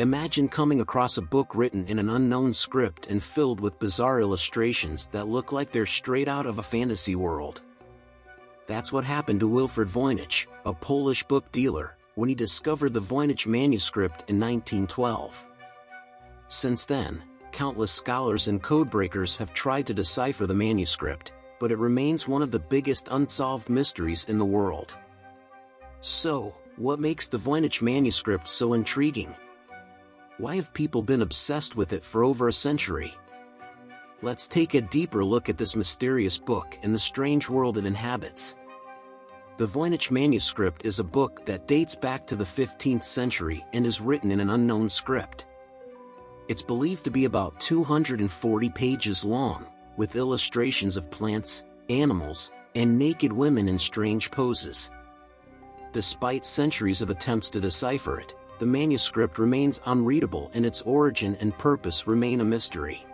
Imagine coming across a book written in an unknown script and filled with bizarre illustrations that look like they're straight out of a fantasy world. That's what happened to Wilfrid Voynich, a Polish book dealer, when he discovered the Voynich manuscript in 1912. Since then, countless scholars and codebreakers have tried to decipher the manuscript, but it remains one of the biggest unsolved mysteries in the world. So, what makes the Voynich manuscript so intriguing? Why have people been obsessed with it for over a century? Let's take a deeper look at this mysterious book and the strange world it inhabits. The Voynich manuscript is a book that dates back to the 15th century and is written in an unknown script. It's believed to be about 240 pages long, with illustrations of plants, animals, and naked women in strange poses. Despite centuries of attempts to decipher it, the manuscript remains unreadable and its origin and purpose remain a mystery.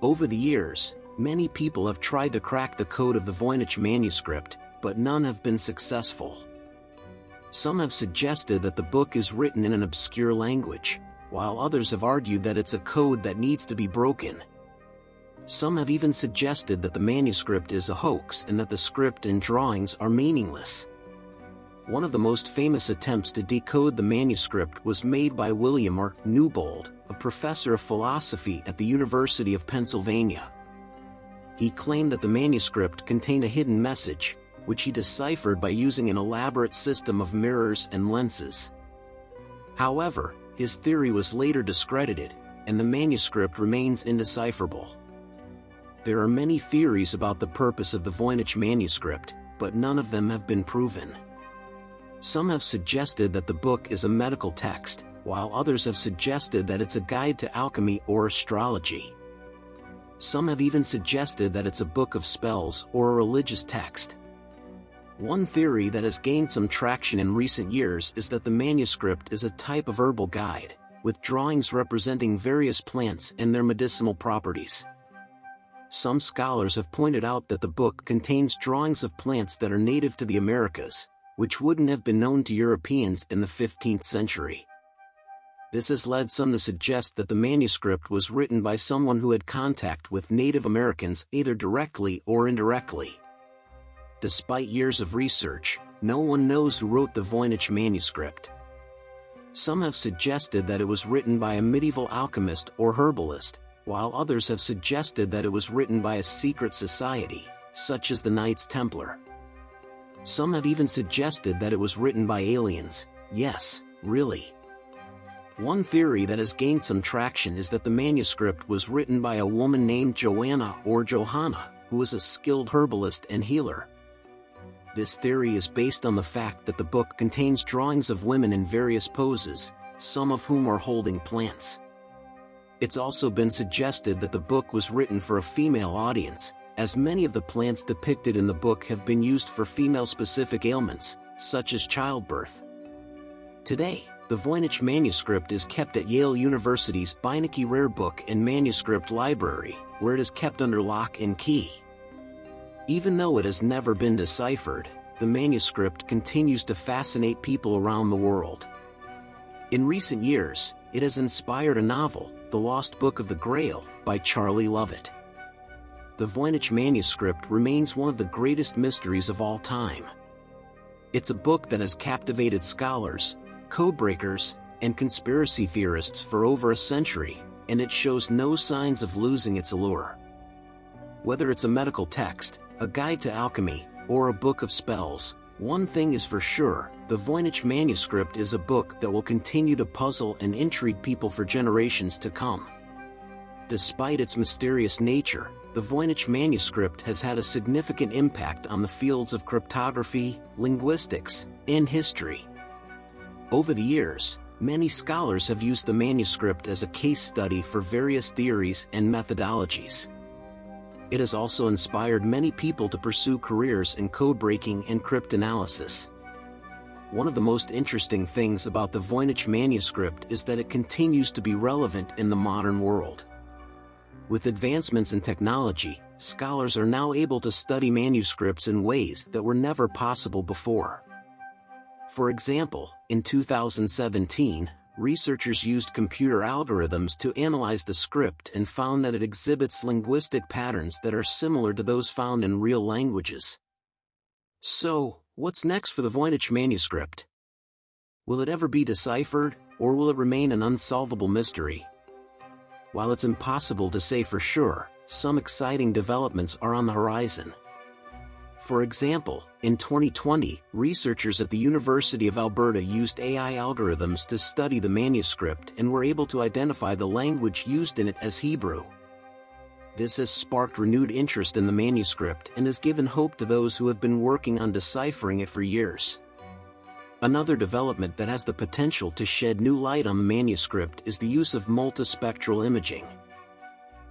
Over the years, many people have tried to crack the code of the Voynich manuscript, but none have been successful. Some have suggested that the book is written in an obscure language, while others have argued that it's a code that needs to be broken. Some have even suggested that the manuscript is a hoax and that the script and drawings are meaningless. One of the most famous attempts to decode the manuscript was made by William R. Newbold, a professor of philosophy at the University of Pennsylvania. He claimed that the manuscript contained a hidden message, which he deciphered by using an elaborate system of mirrors and lenses. However, his theory was later discredited, and the manuscript remains indecipherable. There are many theories about the purpose of the Voynich manuscript, but none of them have been proven. Some have suggested that the book is a medical text, while others have suggested that it's a guide to alchemy or astrology. Some have even suggested that it's a book of spells or a religious text. One theory that has gained some traction in recent years is that the manuscript is a type of herbal guide, with drawings representing various plants and their medicinal properties. Some scholars have pointed out that the book contains drawings of plants that are native to the Americas, which wouldn't have been known to Europeans in the 15th century. This has led some to suggest that the manuscript was written by someone who had contact with Native Americans either directly or indirectly. Despite years of research, no one knows who wrote the Voynich manuscript. Some have suggested that it was written by a medieval alchemist or herbalist, while others have suggested that it was written by a secret society, such as the Knights Templar. Some have even suggested that it was written by aliens, yes, really. One theory that has gained some traction is that the manuscript was written by a woman named Joanna or Johanna, who was a skilled herbalist and healer. This theory is based on the fact that the book contains drawings of women in various poses, some of whom are holding plants. It's also been suggested that the book was written for a female audience, as many of the plants depicted in the book have been used for female-specific ailments, such as childbirth. Today, the Voynich manuscript is kept at Yale University's Beinecke Rare Book and Manuscript Library, where it is kept under lock and key. Even though it has never been deciphered, the manuscript continues to fascinate people around the world. In recent years, it has inspired a novel, The Lost Book of the Grail, by Charlie Lovett the Voynich manuscript remains one of the greatest mysteries of all time. It's a book that has captivated scholars, codebreakers, and conspiracy theorists for over a century, and it shows no signs of losing its allure. Whether it's a medical text, a guide to alchemy, or a book of spells, one thing is for sure, the Voynich manuscript is a book that will continue to puzzle and intrigue people for generations to come. Despite its mysterious nature, the Voynich manuscript has had a significant impact on the fields of cryptography, linguistics, and history. Over the years, many scholars have used the manuscript as a case study for various theories and methodologies. It has also inspired many people to pursue careers in code-breaking and cryptanalysis. One of the most interesting things about the Voynich manuscript is that it continues to be relevant in the modern world. With advancements in technology, scholars are now able to study manuscripts in ways that were never possible before. For example, in 2017, researchers used computer algorithms to analyze the script and found that it exhibits linguistic patterns that are similar to those found in real languages. So, what's next for the Voynich manuscript? Will it ever be deciphered, or will it remain an unsolvable mystery? While it's impossible to say for sure, some exciting developments are on the horizon. For example, in 2020, researchers at the University of Alberta used AI algorithms to study the manuscript and were able to identify the language used in it as Hebrew. This has sparked renewed interest in the manuscript and has given hope to those who have been working on deciphering it for years. Another development that has the potential to shed new light on the manuscript is the use of multispectral imaging.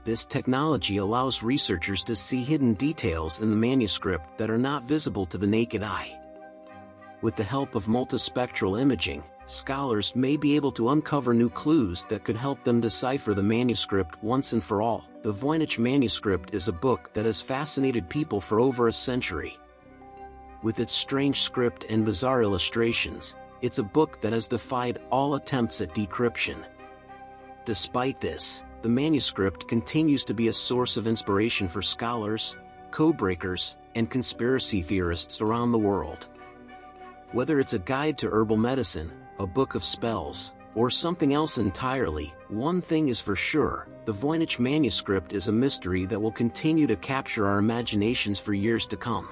This technology allows researchers to see hidden details in the manuscript that are not visible to the naked eye. With the help of multispectral imaging, scholars may be able to uncover new clues that could help them decipher the manuscript once and for all. The Voynich manuscript is a book that has fascinated people for over a century. With its strange script and bizarre illustrations, it's a book that has defied all attempts at decryption. Despite this, the manuscript continues to be a source of inspiration for scholars, codebreakers, and conspiracy theorists around the world. Whether it's a guide to herbal medicine, a book of spells, or something else entirely, one thing is for sure, the Voynich manuscript is a mystery that will continue to capture our imaginations for years to come.